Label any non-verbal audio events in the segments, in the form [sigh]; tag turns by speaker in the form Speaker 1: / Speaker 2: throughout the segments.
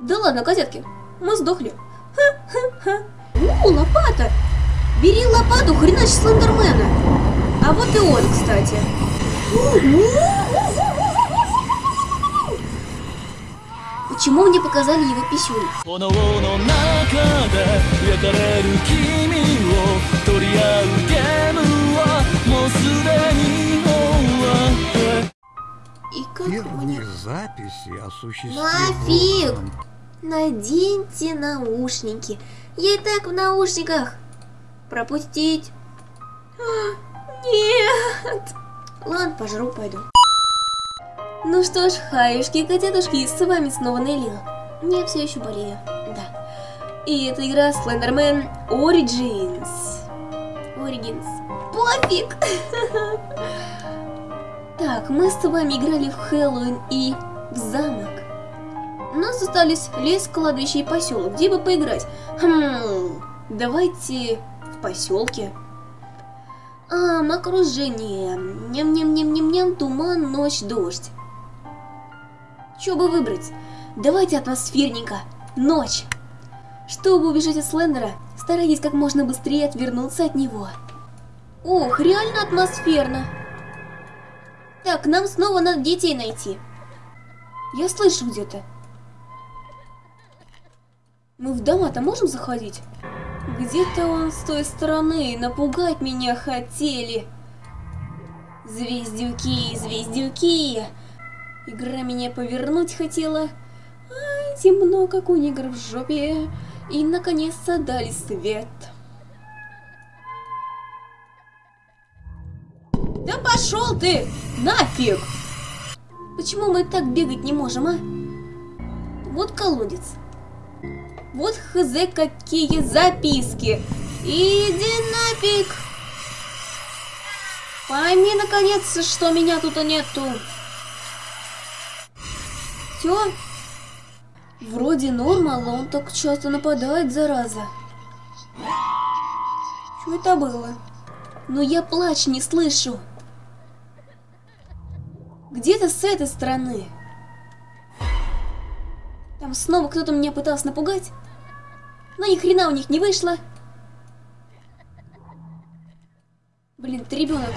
Speaker 1: Да ладно, козетки, мы сдохли. Ха-ха-ха. У, лопата! Бери лопату, хренач Слендермена. А вот и он, кстати. Почему мне показали его писюн?
Speaker 2: Первые записи осуществил
Speaker 1: Нафиг! Наденьте наушники. Я и так в наушниках. Пропустить. А, [gasps] Нет. Ладно, пожру, пойду. Ну что ж, хаюшки и котятушки, с вами снова Нелли. Я все еще болею, да. И это игра Slenderman Origins. Origins. Пофиг! [laughs] Так, мы с вами играли в Хэллоуин и в замок. У нас остались лес, кладбище и поселок. Где бы поиграть? Хм, давайте в поселке. А, окружение. Ням-ням-ням-ням-ням, туман, ночь, дождь. Что бы выбрать? Давайте атмосферненько. Ночь. Чтобы убежать от Слендера, старайтесь как можно быстрее отвернуться от него. Ох, реально атмосферно. Так, нам снова надо детей найти. Я слышу где-то. Мы в дома-то можем заходить? Где-то он с той стороны, напугать меня хотели. Звездюки, звездюки. Игра меня повернуть хотела. Ай, темно, как у негров в жопе. И наконец-то дали свет. Ты! Нафиг! Почему мы так бегать не можем, а? Вот колодец. Вот хз какие записки. Иди нафиг. Пойми наконец, что меня тут нету. Все? Вроде норма, но он так часто нападает, зараза. Что это было? Но я плач не слышу. Где-то с этой стороны. Там снова кто-то меня пытался напугать. Но ни хрена у них не вышло. Блин, это ребенок.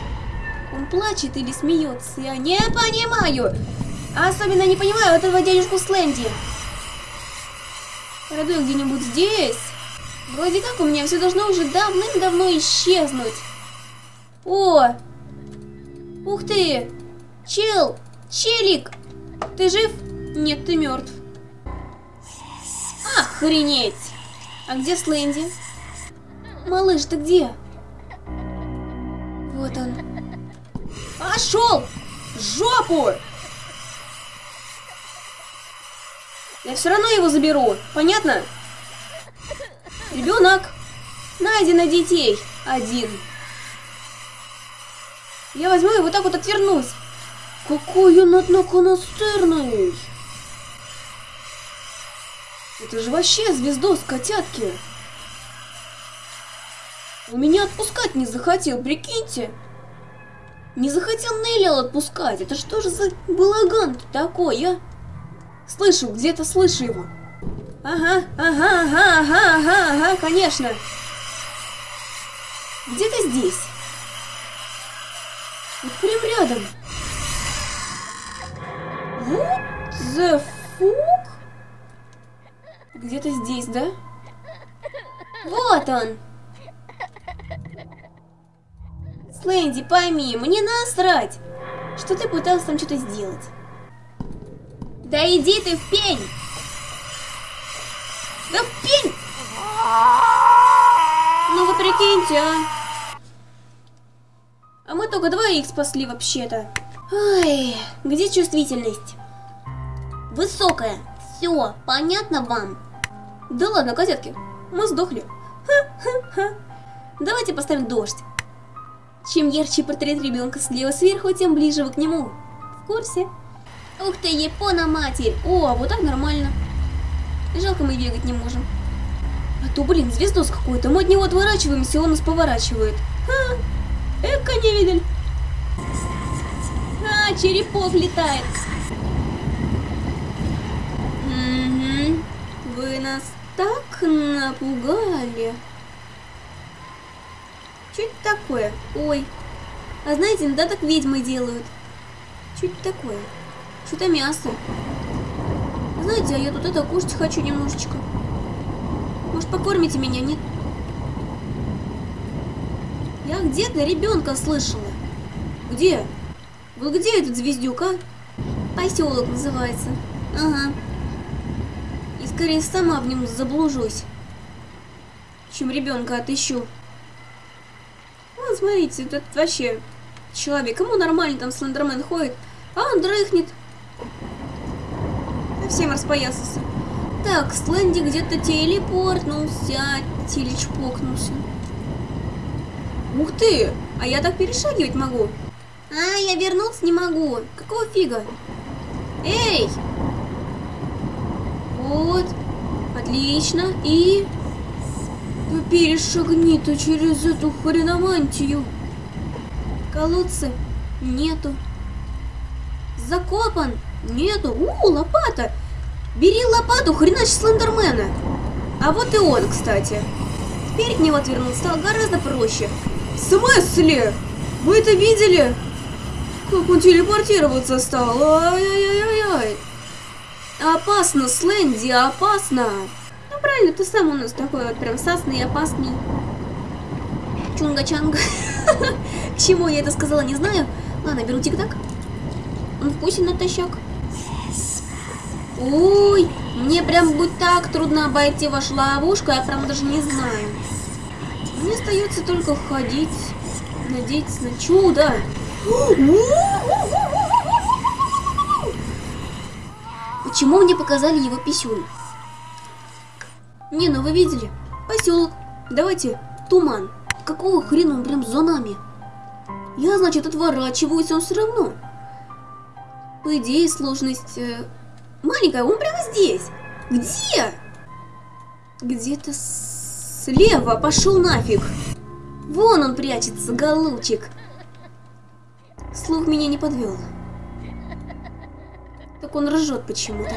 Speaker 1: Он плачет или смеется? Я не понимаю. Особенно не понимаю этого дядюшку Сленди. Родной где-нибудь здесь. Вроде как у меня все должно уже давным-давно исчезнуть. О! Ух ты! Чел! Челик! Ты жив? Нет, ты мертв. Охренеть! А где Сленди? Малыш, ты где? Вот он. Пошел! Жопу! Я все равно его заберу, понятно? Ребенок! Найдено детей! Один. Я возьму и вот так вот отвернусь. Какой он, однако, настырный! Это же вообще звездос котятки. Он меня отпускать не захотел, прикиньте. Не захотел Нейлил отпускать. Это что же за балаган такой, а? Слышу, где-то слышу его. Ага, ага, ага, ага, ага, ага, конечно. Где-то здесь. Вот прям рядом. The fuck? Где-то здесь, да? Вот он! Слэнди, пойми, мне насрать, что ты пытался там что-то сделать. Да иди ты в пень! Да в пень! Ну вы прикиньте, а? А мы только двоих спасли вообще-то. Ай, где чувствительность? Высокая. Все, понятно вам? Да ладно, козетки, мы сдохли. Давайте поставим дождь. Чем ярче портрет ребенка слева сверху, тем ближе вы к нему. В курсе? Ух ты, Япона матерь! О, вот так нормально. Жалко, мы бегать не можем. А то, блин, звездос какой-то. Мы от него отворачиваемся, он нас поворачивает. Ха! Эка не видели. А, черепок летает. Угу. Нас так напугали. Что это такое? Ой. А знаете, иногда так ведьмы делают. Что это такое? Что-то мясо. Знаете, а я тут это кушать хочу немножечко. Может, покормите меня, нет? Я где-то ребенка слышала. Где? Вот где этот звездюк, а? Поселок называется. Ага. Скорее сама в нем заблужусь, чем ребенка отыщу. Вот, смотрите, этот вообще человек. Ему нормально там Слендермен ходит, а он дрыхнет. Совсем распоясался. Так, Сленди где-то телепортнулся, телечпокнулся. Ух ты! А я так перешагивать могу. А, я вернуться не могу. Какого фига? Эй! Вот. Отлично. И... Ну, перешагни-то через эту хреномантию. Колодцы нету. Закопан нету. У, лопата. Бери лопату, хренач Слендермена. А вот и он, кстати. Теперь от него отвернуться стало гораздо проще. В смысле? Вы это видели? Как он телепортироваться стал? Ай-яй-яй-яй. Опасно, Сленди, опасно. Ну правильно, ты сам у нас такой вот прям сасный и опасный. Чунга-чанга. [laughs] К чему я это сказала, не знаю. Ладно, беру тик-так. Он вкусен натощак. Ой, мне прям будет так трудно обойти вашу ловушку, я прям даже не знаю. Мне остается только ходить, надеяться на чудо. [gasps] Почему мне показали его писюн? Не, ну вы видели? Поселок. Давайте, туман. Какого хрена он прям за нами? Я, значит, отворачиваюсь, он все равно. По идее, сложность э, маленькая, он прямо здесь. Где? Где-то слева, пошел нафиг. Вон он прячется, голубчик. Слух меня не подвел. Так он ржет почему-то.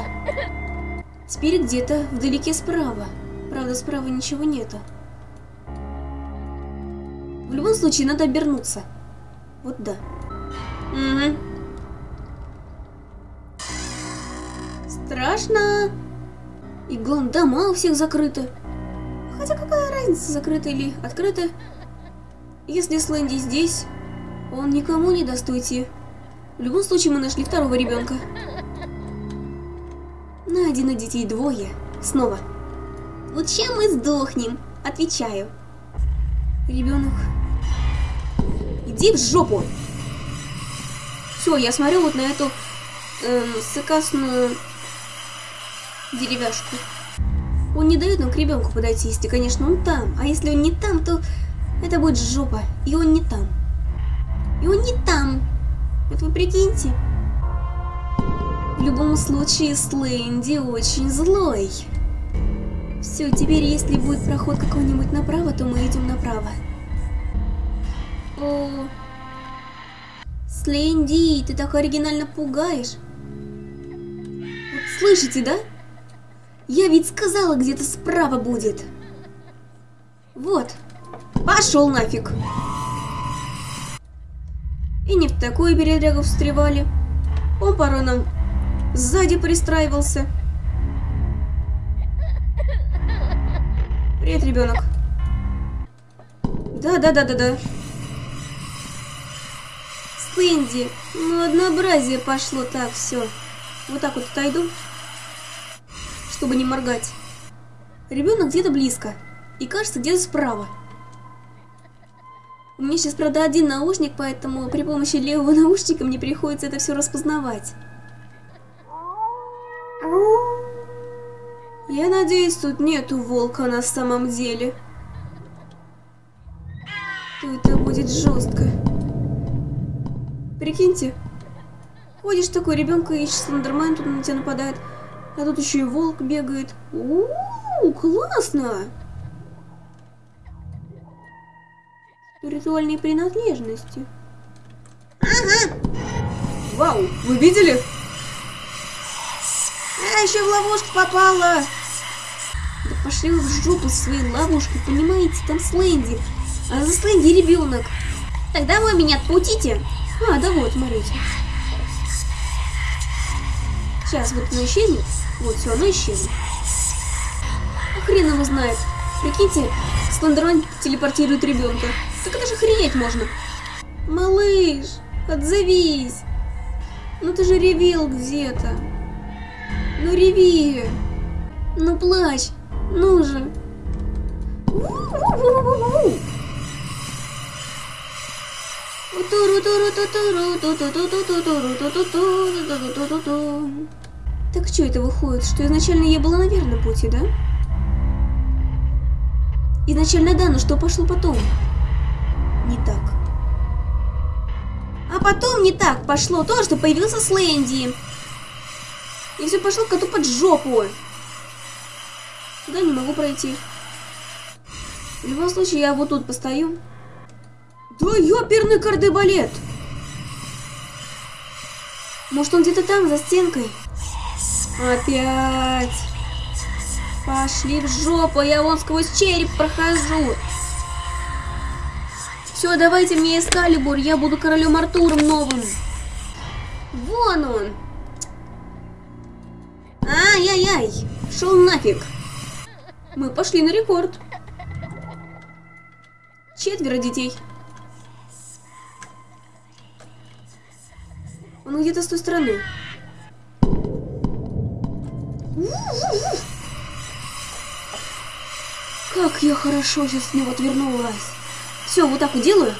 Speaker 1: Теперь где-то вдалеке справа. Правда, справа ничего нету. В любом случае, надо обернуться. Вот да. Угу. Страшно. И главное, дома у всех закрыты. Хотя какая разница, закрыты или открыты? Если Слэнди здесь, он никому не даст уйти. В любом случае, мы нашли второго ребенка. Найдено детей двое. Снова. Чем мы сдохнем? Отвечаю. Ребенок. Иди в жопу. Все, я смотрю вот на эту эм, сыкасную деревяшку. Он не дает нам к ребенку подойти, если, конечно, он там. А если он не там, то это будет жопа. И он не там. И он не там. Вот вы прикиньте. В любом случае, Слэнди очень злой. Все, теперь если будет проход какой-нибудь направо, то мы идем направо. О, Слэнди, ты так оригинально пугаешь. Вот слышите, да? Я ведь сказала, где-то справа будет. Вот. Пошел нафиг. И не в такую передрягу встревали. Он порой нам сзади пристраивался. Привет, ребенок. Да, да, да, да, да. Сэнди, ну однообразие пошло так, все. Вот так вот отойду, чтобы не моргать. Ребенок где-то близко. И кажется, где-то справа. У меня сейчас, правда, один наушник, поэтому при помощи левого [laughs] наушника мне приходится это все распознавать. Я надеюсь, тут нету волка на самом деле. То это будет жестко. Прикиньте, ходишь такой, ребенка ищешь, слендермен тут на тебя нападает, а тут еще и волк бегает. У, -у, -у классно! Ритуальные принадлежности. Ага! Вау, вы видели? А, еще в ловушку попала! Пошли в жопу со своей ловушкой, понимаете? Там Слэнди. А за Слэнди ребенок. Тогда вы меня отпутите. А, да вот, смотрите. Сейчас вот она исчезнет. Вот, все, она исчезнет. А хрен его знает. Прикиньте, Слендерман телепортирует ребенка. Так это же охренеть можно. Малыш, отзовись. Ну ты же ревел где-то. Ну реви. Ну плачь. Ну же. Так что это выходит, что изначально я была на верном пути, да? Изначально да, но что пошло потом? Не так. А потом не так пошло то, что появился Слэнди. И все пошло коту под жопу. Туда не могу пройти. В любом случае, я вот тут постою. Да ёперный кардебалет! Может, он где-то там, за стенкой? Опять! Пошли в жопу, я вон сквозь череп прохожу. Все, давайте мне Эскалибур, я буду королем Артуром новым. Вон он. Ай-яй-яй, шел нафиг. Мы пошли на рекорд. Четверо детей. Он где-то с той стороны. Как я хорошо сейчас с него отвернулась. Все, вот так вот делаю.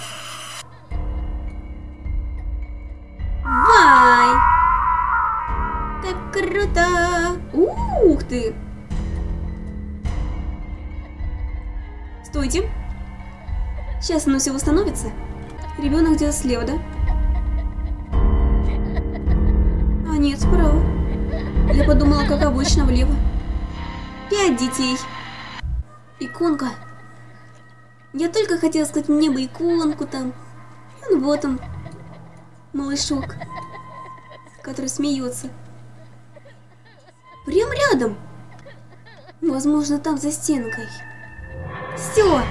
Speaker 1: Стойте. Сейчас оно все восстановится. Ребенок где-то слева, да? А нет, справа. Я подумала, как обычно, влево. Пять детей. Иконка. Я только хотела сказать мне бы иконку там. Ну вот он. Малышок. Который смеется. Прям рядом. Возможно, там за стенкой. Все.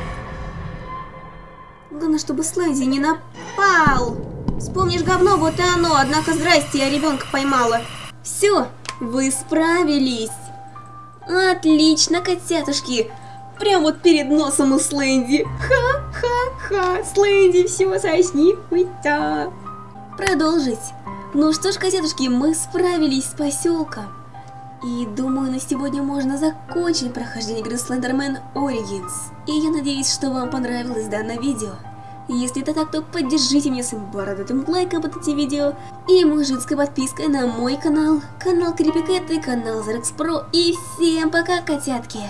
Speaker 1: Главное, чтобы Слэнди не напал. Вспомнишь говно, вот и оно. Однако, здрасте, я ребенка поймала. Все, вы справились. Отлично, котятушки. Прям вот перед носом у Слэнди. Ха-ха-ха. Слэнди, все, сосни хуйта. Продолжить. Ну что ж, котятушки, мы справились с поселком. И думаю, на сегодня можно закончить прохождение игры Slenderman Origins. И я надеюсь, что вам понравилось данное видео. Если это так, то поддержите меня своим бородатым лайком под этим видео и мужицкой подпиской на мой канал, канал Крипикэт и канал Zarex Pro. И всем пока, котятки!